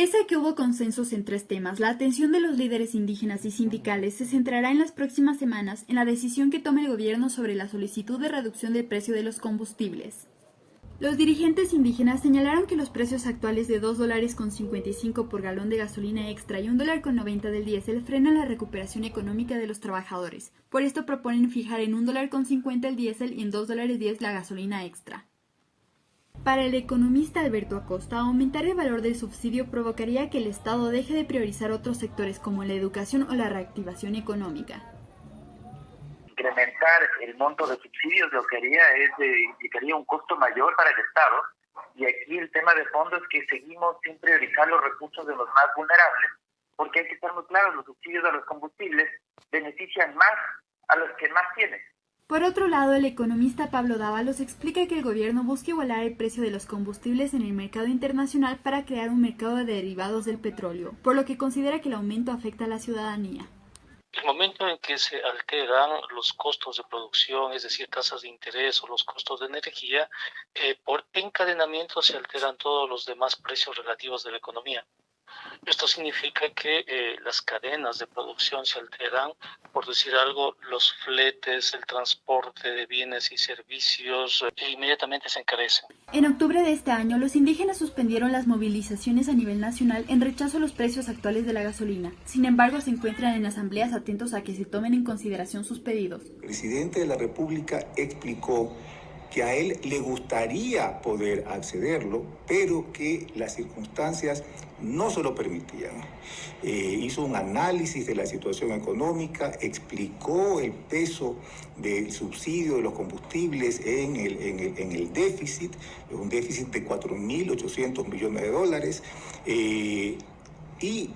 Pese a que hubo consensos en tres temas, la atención de los líderes indígenas y sindicales se centrará en las próximas semanas en la decisión que tome el gobierno sobre la solicitud de reducción del precio de los combustibles. Los dirigentes indígenas señalaron que los precios actuales de 2 dólares con 55 por galón de gasolina extra y 1 dólar con 90 del diésel frenan la recuperación económica de los trabajadores. Por esto proponen fijar en 1 dólar con 50 el diésel y en 2 dólares 10 la gasolina extra. Para el economista Alberto Acosta, aumentar el valor del subsidio provocaría que el Estado deje de priorizar otros sectores como la educación o la reactivación económica. Incrementar el monto de subsidios lo que haría es de, implicaría un costo mayor para el Estado y aquí el tema de fondo es que seguimos sin priorizar los recursos de los más vulnerables porque hay que estar muy claros, los subsidios a los combustibles benefician más a los que más tienen. Por otro lado, el economista Pablo Dávalos explica que el gobierno busca igualar el precio de los combustibles en el mercado internacional para crear un mercado de derivados del petróleo, por lo que considera que el aumento afecta a la ciudadanía. El momento en que se alteran los costos de producción, es decir, tasas de interés o los costos de energía, eh, por encadenamiento se alteran todos los demás precios relativos de la economía. Esto significa que eh, las cadenas de producción se alteran, por decir algo, los fletes, el transporte de bienes y servicios e inmediatamente se encarecen. En octubre de este año, los indígenas suspendieron las movilizaciones a nivel nacional en rechazo a los precios actuales de la gasolina. Sin embargo, se encuentran en asambleas atentos a que se tomen en consideración sus pedidos. El presidente de la República explicó que a él le gustaría poder accederlo, pero que las circunstancias no se lo permitían. Eh, hizo un análisis de la situación económica, explicó el peso del subsidio de los combustibles en el, en el, déficit, un déficit de 4.800 millones de dólares, eh, y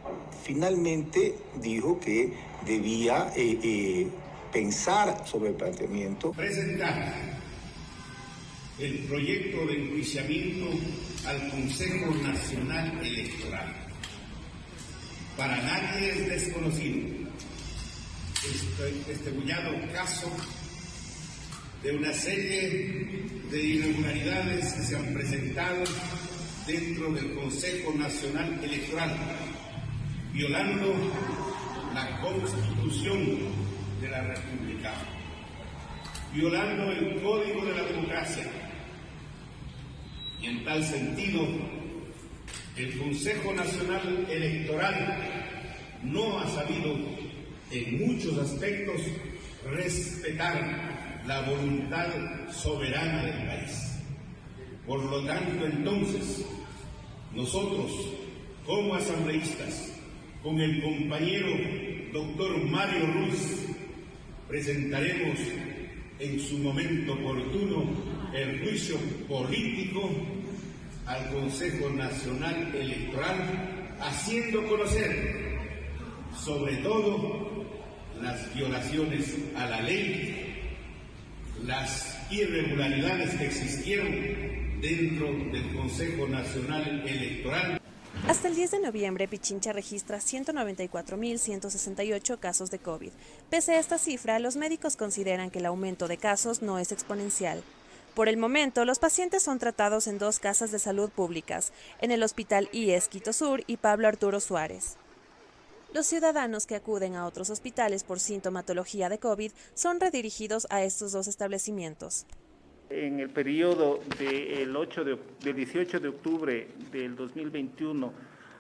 finalmente dijo que debía eh, pensar sobre el planteamiento. El proyecto de enjuiciamiento al Consejo Nacional Electoral. Para nadie es desconocido este, este bullado caso de una serie de irregularidades que se han presentado dentro del Consejo Nacional Electoral, violando la Constitución de la República, violando el Código de la Democracia y en tal sentido, el Consejo Nacional Electoral no ha sabido en muchos aspectos respetar la voluntad soberana del país. Por lo tanto, entonces, nosotros, como asambleístas, con el compañero doctor Mario Ruiz, presentaremos en su momento oportuno el juicio político al Consejo Nacional Electoral, haciendo conocer sobre todo las violaciones a la ley, las irregularidades que existieron dentro del Consejo Nacional Electoral. Hasta el 10 de noviembre, Pichincha registra 194.168 casos de COVID. Pese a esta cifra, los médicos consideran que el aumento de casos no es exponencial. Por el momento, los pacientes son tratados en dos casas de salud públicas, en el Hospital IES Quito Sur y Pablo Arturo Suárez. Los ciudadanos que acuden a otros hospitales por sintomatología de COVID son redirigidos a estos dos establecimientos. En el periodo del, 8 de, del 18 de octubre del 2021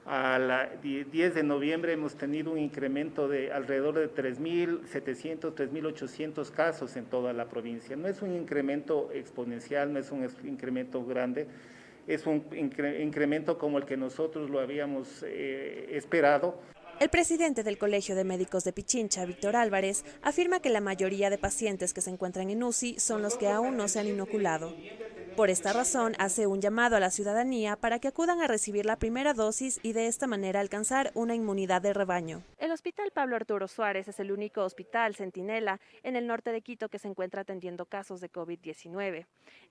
a 10 de noviembre hemos tenido un incremento de alrededor de 3.700, 3.800 casos en toda la provincia. No es un incremento exponencial, no es un incremento grande, es un incremento como el que nosotros lo habíamos eh, esperado. El presidente del Colegio de Médicos de Pichincha, Víctor Álvarez, afirma que la mayoría de pacientes que se encuentran en UCI son los que aún no se han inoculado. Por esta razón, hace un llamado a la ciudadanía para que acudan a recibir la primera dosis y de esta manera alcanzar una inmunidad de rebaño. El Hospital Pablo Arturo Suárez es el único hospital centinela en el norte de Quito que se encuentra atendiendo casos de COVID-19.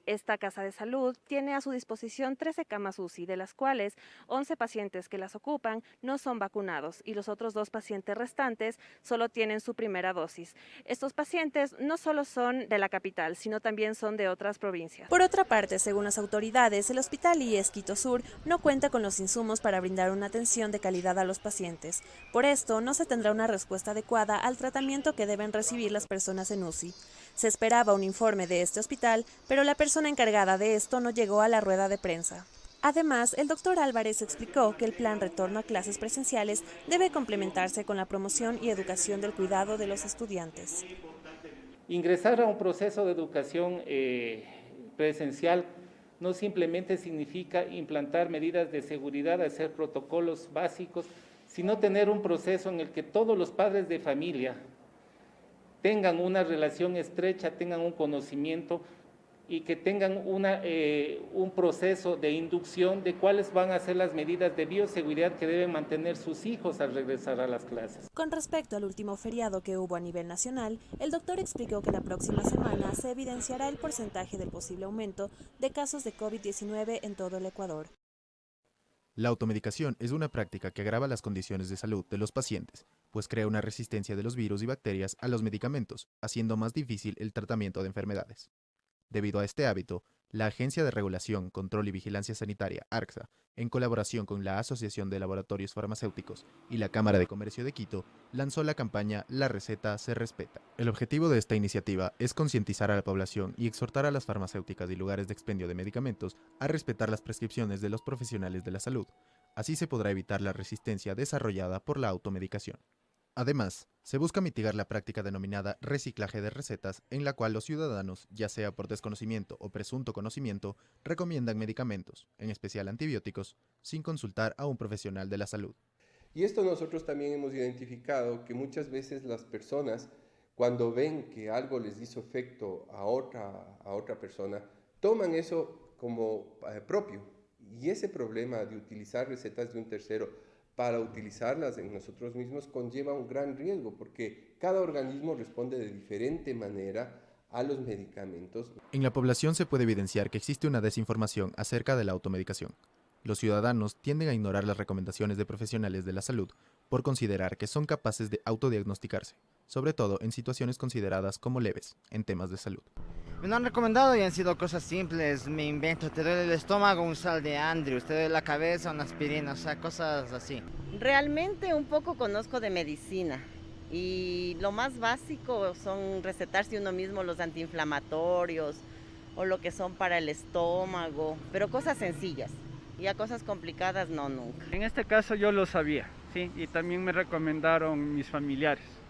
Esta casa de salud tiene a su disposición 13 camas UCI, de las cuales 11 pacientes que las ocupan no son vacunados y los otros dos pacientes restantes solo tienen su primera dosis. Estos pacientes no solo son de la capital, sino también son de otras provincias. Por otra parte, según las autoridades, el Hospital IES Quito Sur no cuenta con los insumos para brindar una atención de calidad a los pacientes. Por esto, no se tendrá una respuesta adecuada al tratamiento que deben recibir las personas en UCI. Se esperaba un informe de este hospital, pero la persona encargada de esto no llegó a la rueda de prensa. Además, el doctor Álvarez explicó que el plan retorno a clases presenciales debe complementarse con la promoción y educación del cuidado de los estudiantes. Ingresar a un proceso de educación eh, presencial no simplemente significa implantar medidas de seguridad, hacer protocolos básicos, sino tener un proceso en el que todos los padres de familia tengan una relación estrecha, tengan un conocimiento y que tengan una, eh, un proceso de inducción de cuáles van a ser las medidas de bioseguridad que deben mantener sus hijos al regresar a las clases. Con respecto al último feriado que hubo a nivel nacional, el doctor explicó que la próxima semana se evidenciará el porcentaje del posible aumento de casos de COVID-19 en todo el Ecuador. La automedicación es una práctica que agrava las condiciones de salud de los pacientes, pues crea una resistencia de los virus y bacterias a los medicamentos, haciendo más difícil el tratamiento de enfermedades. Debido a este hábito, la Agencia de Regulación, Control y Vigilancia Sanitaria, ARCSA, en colaboración con la Asociación de Laboratorios Farmacéuticos y la Cámara de Comercio de Quito, lanzó la campaña La receta se respeta. El objetivo de esta iniciativa es concientizar a la población y exhortar a las farmacéuticas y lugares de expendio de medicamentos a respetar las prescripciones de los profesionales de la salud. Así se podrá evitar la resistencia desarrollada por la automedicación. Además, se busca mitigar la práctica denominada reciclaje de recetas, en la cual los ciudadanos, ya sea por desconocimiento o presunto conocimiento, recomiendan medicamentos, en especial antibióticos, sin consultar a un profesional de la salud. Y esto nosotros también hemos identificado que muchas veces las personas, cuando ven que algo les hizo efecto a otra, a otra persona, toman eso como eh, propio. Y ese problema de utilizar recetas de un tercero para utilizarlas en nosotros mismos conlleva un gran riesgo porque cada organismo responde de diferente manera a los medicamentos. En la población se puede evidenciar que existe una desinformación acerca de la automedicación. Los ciudadanos tienden a ignorar las recomendaciones de profesionales de la salud por considerar que son capaces de autodiagnosticarse, sobre todo en situaciones consideradas como leves en temas de salud. Me han recomendado y han sido cosas simples, me invento, te duele el estómago, un sal de Andrews, te duele la cabeza, una aspirina, o sea, cosas así. Realmente un poco conozco de medicina y lo más básico son recetarse uno mismo los antiinflamatorios o lo que son para el estómago, pero cosas sencillas. Y a cosas complicadas no, nunca. En este caso yo lo sabía, sí, y también me recomendaron mis familiares.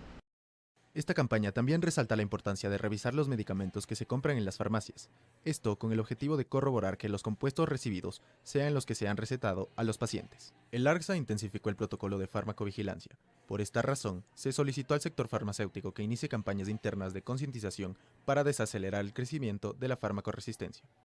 Esta campaña también resalta la importancia de revisar los medicamentos que se compran en las farmacias, esto con el objetivo de corroborar que los compuestos recibidos sean los que se han recetado a los pacientes. El ARCSA intensificó el protocolo de farmacovigilancia. Por esta razón, se solicitó al sector farmacéutico que inicie campañas internas de concientización para desacelerar el crecimiento de la farmacoresistencia.